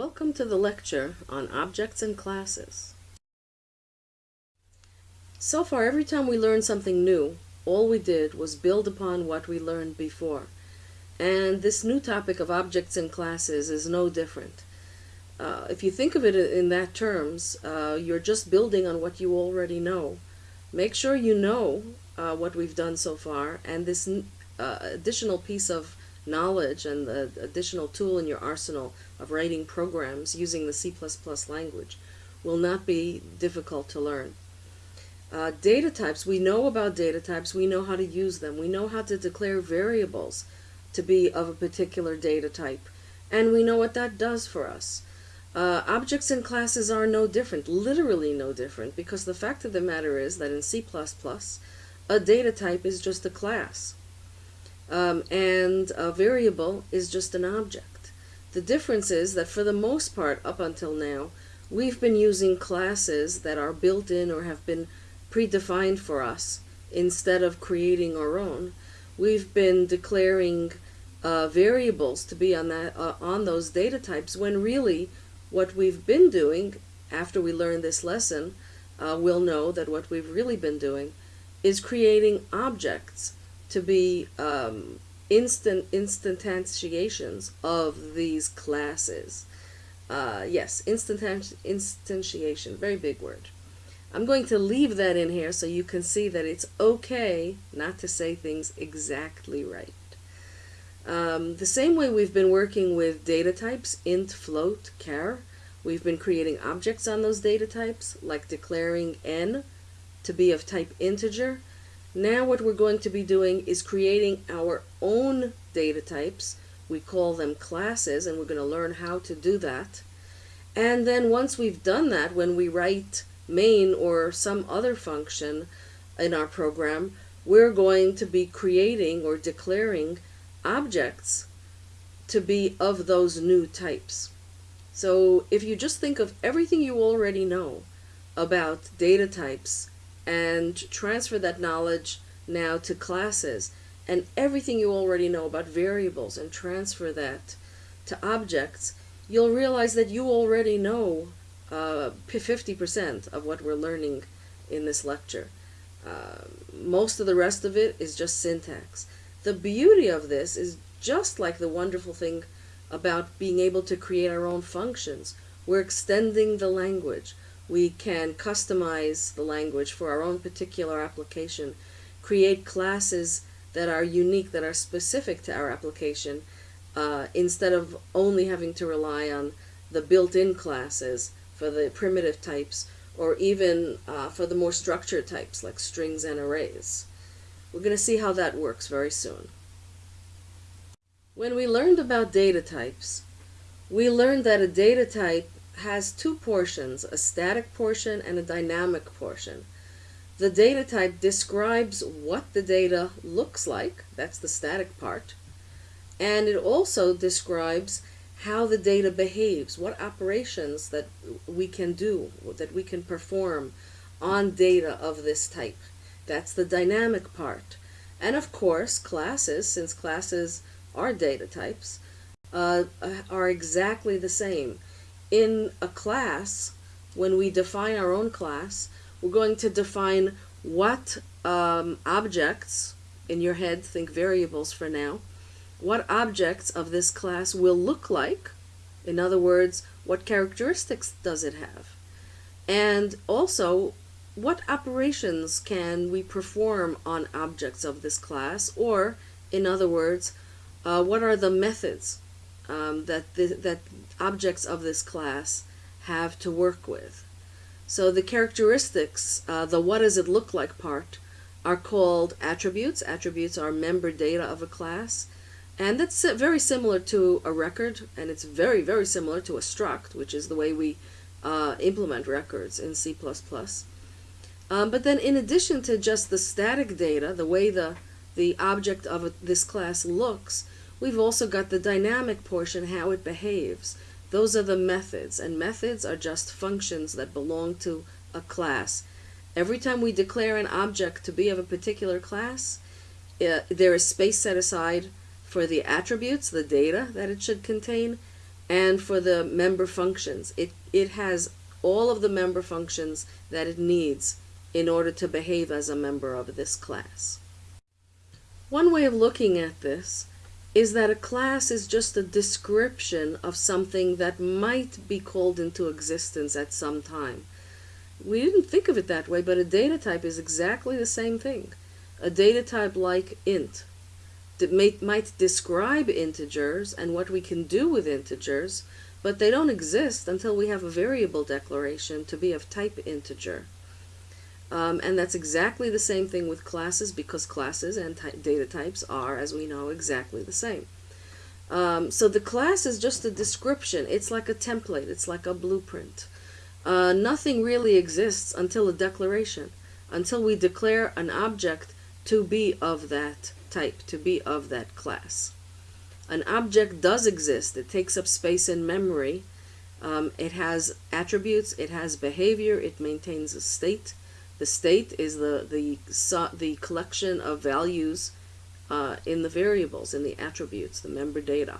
Welcome to the lecture on objects and classes. So far, every time we learned something new, all we did was build upon what we learned before. And this new topic of objects and classes is no different. Uh, if you think of it in that terms, uh, you're just building on what you already know. Make sure you know uh, what we've done so far, and this uh, additional piece of knowledge and the additional tool in your arsenal of writing programs using the C++ language will not be difficult to learn. Uh, data types, we know about data types, we know how to use them, we know how to declare variables to be of a particular data type, and we know what that does for us. Uh, objects and classes are no different, literally no different, because the fact of the matter is that in C++, a data type is just a class. Um, and a variable is just an object. The difference is that for the most part, up until now, we've been using classes that are built in or have been predefined for us instead of creating our own. We've been declaring uh, variables to be on that uh, on those data types when really what we've been doing after we learn this lesson uh, we'll know that what we've really been doing is creating objects to be um, instant instantiations of these classes. Uh, yes, instant instantiation, very big word. I'm going to leave that in here so you can see that it's okay not to say things exactly right. Um, the same way we've been working with data types, int, float, char, we've been creating objects on those data types, like declaring n to be of type integer, now what we're going to be doing is creating our own data types. We call them classes, and we're going to learn how to do that. And then once we've done that, when we write main or some other function in our program, we're going to be creating or declaring objects to be of those new types. So if you just think of everything you already know about data types and transfer that knowledge now to classes and everything you already know about variables and transfer that to objects, you'll realize that you already know 50% uh, of what we're learning in this lecture. Uh, most of the rest of it is just syntax. The beauty of this is just like the wonderful thing about being able to create our own functions. We're extending the language we can customize the language for our own particular application, create classes that are unique, that are specific to our application, uh, instead of only having to rely on the built-in classes for the primitive types, or even uh, for the more structured types like strings and arrays. We're going to see how that works very soon. When we learned about data types, we learned that a data type has two portions, a static portion and a dynamic portion. The data type describes what the data looks like, that's the static part, and it also describes how the data behaves, what operations that we can do, that we can perform on data of this type. That's the dynamic part. And of course, classes, since classes are data types, uh, are exactly the same in a class, when we define our own class, we're going to define what um, objects, in your head, think variables for now, what objects of this class will look like. In other words, what characteristics does it have? And also, what operations can we perform on objects of this class? Or, in other words, uh, what are the methods um, that, the, that objects of this class have to work with. So the characteristics, uh, the what does it look like part, are called attributes. Attributes are member data of a class. And that's very similar to a record, and it's very, very similar to a struct, which is the way we uh, implement records in C++. Um, but then in addition to just the static data, the way the, the object of this class looks, we've also got the dynamic portion, how it behaves. Those are the methods, and methods are just functions that belong to a class. Every time we declare an object to be of a particular class, uh, there is space set aside for the attributes, the data that it should contain, and for the member functions. It, it has all of the member functions that it needs in order to behave as a member of this class. One way of looking at this is that a class is just a description of something that might be called into existence at some time. We didn't think of it that way, but a data type is exactly the same thing. A data type like int that may, might describe integers and what we can do with integers, but they don't exist until we have a variable declaration to be of type integer. Um, and that's exactly the same thing with classes because classes and data types are, as we know, exactly the same. Um, so the class is just a description. It's like a template. It's like a blueprint. Uh, nothing really exists until a declaration, until we declare an object to be of that type, to be of that class. An object does exist. It takes up space in memory. Um, it has attributes. It has behavior. It maintains a state. The state is the, the, the collection of values uh, in the variables, in the attributes, the member data.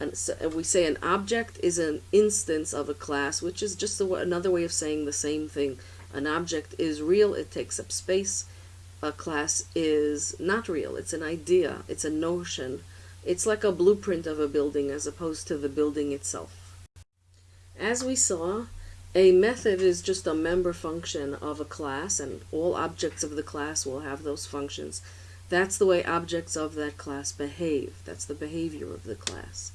And so we say an object is an instance of a class, which is just a, another way of saying the same thing. An object is real, it takes up space. A class is not real, it's an idea, it's a notion. It's like a blueprint of a building as opposed to the building itself. As we saw, a method is just a member function of a class, and all objects of the class will have those functions. That's the way objects of that class behave. That's the behavior of the class.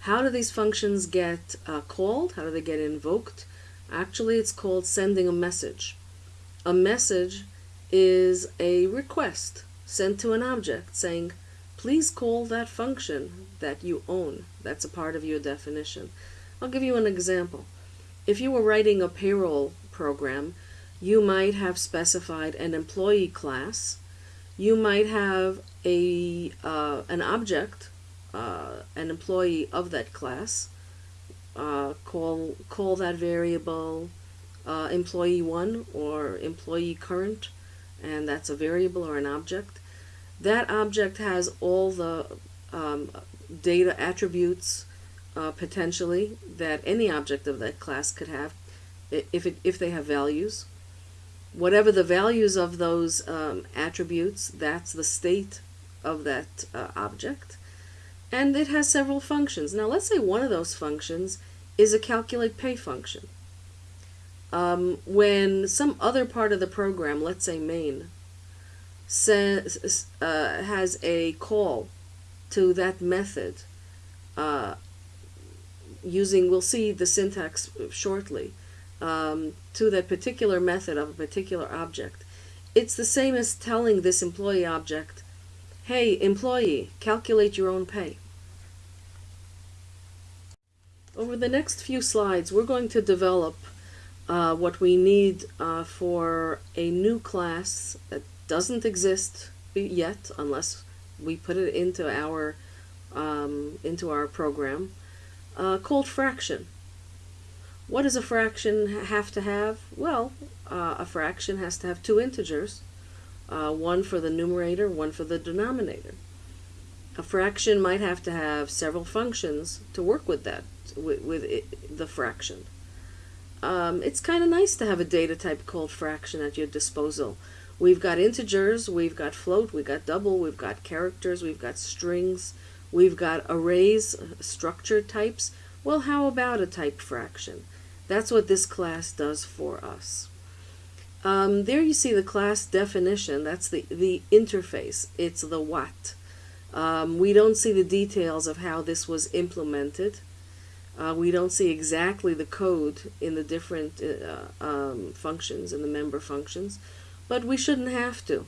How do these functions get uh, called? How do they get invoked? Actually, it's called sending a message. A message is a request sent to an object saying, please call that function that you own. That's a part of your definition. I'll give you an example. If you were writing a payroll program, you might have specified an employee class. You might have a uh, an object, uh, an employee of that class. Uh, call call that variable uh, employee one or employee current, and that's a variable or an object. That object has all the um, data attributes uh, potentially that any object of that class could have if, it, if they have values. Whatever the values of those um, attributes, that's the state of that uh, object. And it has several functions. Now let's say one of those functions is a calculate pay function. Um, when some other part of the program, let's say main, says, uh, has a call to that method uh, using, we'll see the syntax shortly, um, to that particular method of a particular object. It's the same as telling this employee object, hey, employee, calculate your own pay. Over the next few slides, we're going to develop uh, what we need uh, for a new class that doesn't exist yet unless we put it into our um, into our program uh, called fraction. What does a fraction have to have? Well, uh, a fraction has to have two integers, uh, one for the numerator, one for the denominator. A fraction might have to have several functions to work with that, with, with it, the fraction. Um, it's kind of nice to have a data type called fraction at your disposal. We've got integers, we've got float, we've got double, we've got characters, we've got strings, We've got arrays, structure types. Well, how about a type fraction? That's what this class does for us. Um, there you see the class definition. That's the, the interface. It's the what. Um, we don't see the details of how this was implemented. Uh, we don't see exactly the code in the different uh, um, functions, in the member functions, but we shouldn't have to.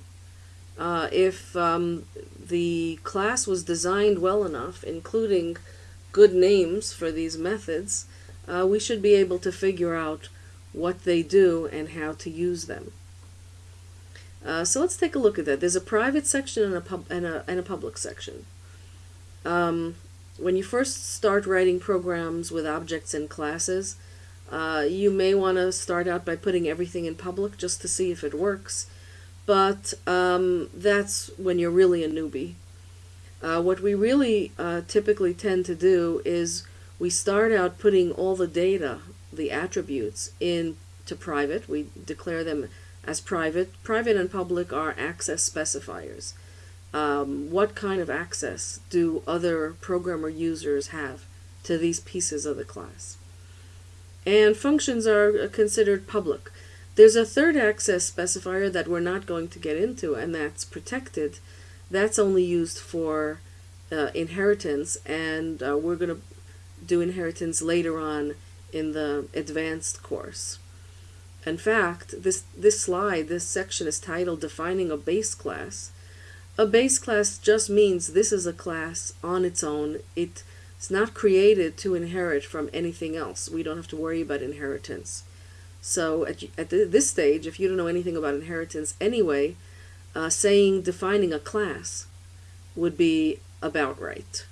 Uh, if um, the class was designed well enough, including good names for these methods, uh, we should be able to figure out what they do and how to use them. Uh, so let's take a look at that. There's a private section and a, pub and a, and a public section. Um, when you first start writing programs with objects and classes, uh, you may want to start out by putting everything in public just to see if it works but um, that's when you're really a newbie. Uh, what we really uh, typically tend to do is we start out putting all the data, the attributes, into private. We declare them as private. Private and public are access specifiers. Um, what kind of access do other programmer users have to these pieces of the class? And functions are considered public. There's a third access specifier that we're not going to get into, and that's protected. That's only used for uh, inheritance, and uh, we're going to do inheritance later on in the advanced course. In fact, this, this slide, this section is titled Defining a Base Class. A base class just means this is a class on its own. It's not created to inherit from anything else. We don't have to worry about inheritance. So at, at this stage, if you don't know anything about inheritance anyway, uh, saying defining a class would be about right.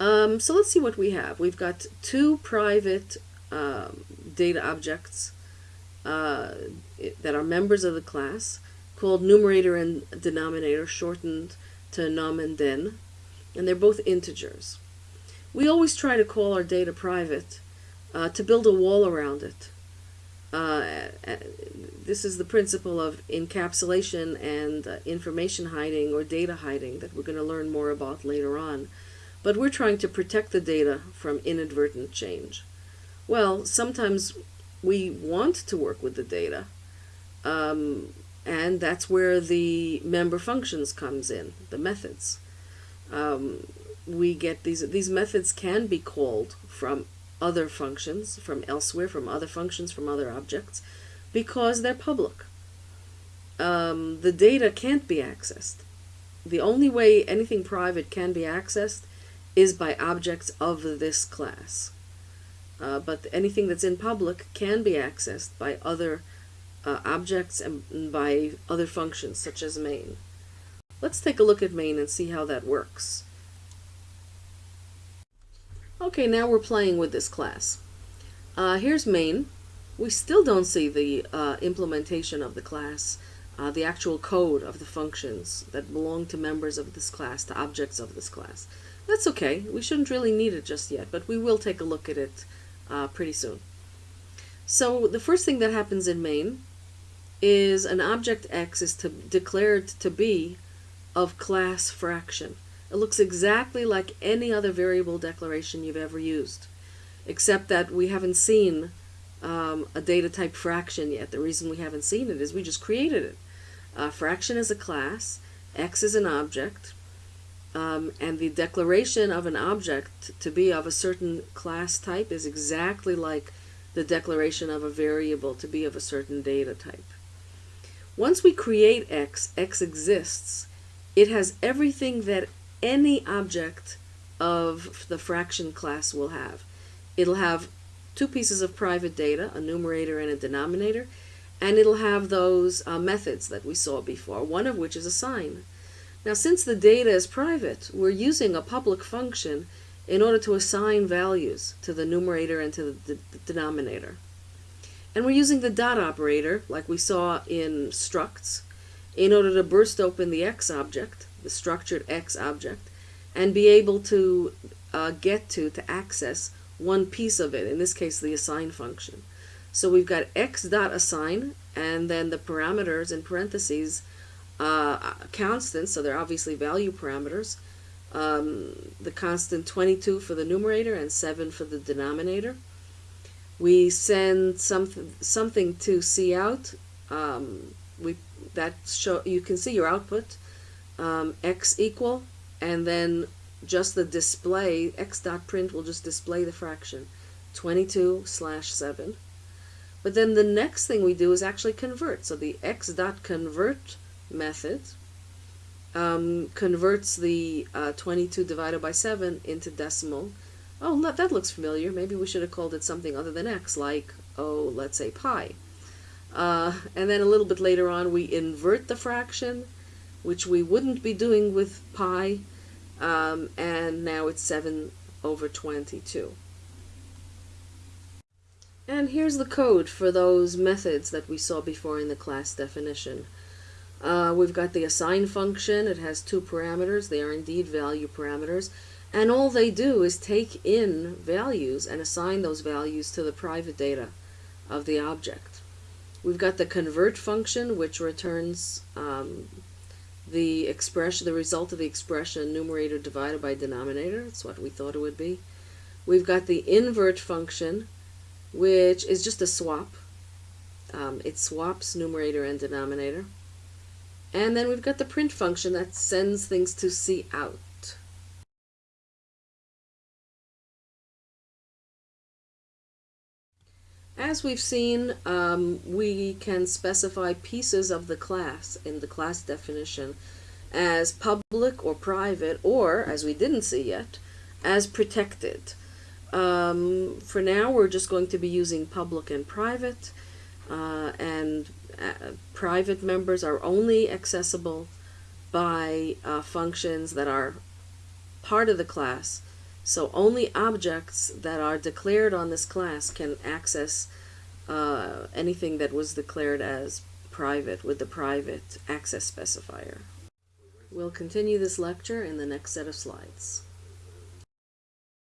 Um, so let's see what we have. We've got two private um, data objects uh, that are members of the class called numerator and denominator, shortened to num and den, and they're both integers. We always try to call our data private uh, to build a wall around it. Uh, this is the principle of encapsulation and uh, information hiding or data hiding that we're going to learn more about later on. But we're trying to protect the data from inadvertent change. Well, sometimes we want to work with the data, um, and that's where the member functions comes in, the methods. Um, we get these, these methods can be called from other functions from elsewhere, from other functions, from other objects, because they're public. Um, the data can't be accessed. The only way anything private can be accessed is by objects of this class. Uh, but anything that's in public can be accessed by other uh, objects and by other functions, such as main. Let's take a look at main and see how that works. Okay, now we're playing with this class. Uh, here's main. We still don't see the uh, implementation of the class, uh, the actual code of the functions that belong to members of this class, to objects of this class. That's okay. We shouldn't really need it just yet, but we will take a look at it uh, pretty soon. So the first thing that happens in main is an object x is to, declared to be of class fraction. It looks exactly like any other variable declaration you've ever used, except that we haven't seen um, a data type fraction yet. The reason we haven't seen it is we just created it. Uh, fraction is a class, x is an object, um, and the declaration of an object to be of a certain class type is exactly like the declaration of a variable to be of a certain data type. Once we create x, x exists, it has everything that any object of the fraction class will have. It'll have two pieces of private data, a numerator and a denominator, and it'll have those uh, methods that we saw before, one of which is assign. Now since the data is private, we're using a public function in order to assign values to the numerator and to the, the denominator. And we're using the dot operator, like we saw in structs, in order to burst open the x object the structured X object, and be able to uh, get to, to access one piece of it, in this case the assign function. So we've got x dot assign, and then the parameters in parentheses uh, constants, so they're obviously value parameters. Um, the constant 22 for the numerator and 7 for the denominator. We send something something to cout. Um, we that show you can see your output um, x equal, and then just the display, x dot print will just display the fraction, 22 slash 7. But then the next thing we do is actually convert. So the x dot convert method um, converts the uh, 22 divided by 7 into decimal. Oh, that looks familiar. Maybe we should have called it something other than x, like, oh, let's say pi. Uh, and then a little bit later on, we invert the fraction which we wouldn't be doing with pi, um, and now it's 7 over 22. And here's the code for those methods that we saw before in the class definition. Uh, we've got the assign function. It has two parameters. They are indeed value parameters. And all they do is take in values and assign those values to the private data of the object. We've got the convert function, which returns um, the expression, the result of the expression numerator divided by denominator. That's what we thought it would be. We've got the invert function, which is just a swap. Um, it swaps numerator and denominator. And then we've got the print function that sends things to cout. As we've seen, um, we can specify pieces of the class in the class definition as public or private, or, as we didn't see yet, as protected. Um, for now, we're just going to be using public and private, uh, and uh, private members are only accessible by uh, functions that are part of the class. So only objects that are declared on this class can access uh, anything that was declared as private with the private access specifier. We'll continue this lecture in the next set of slides.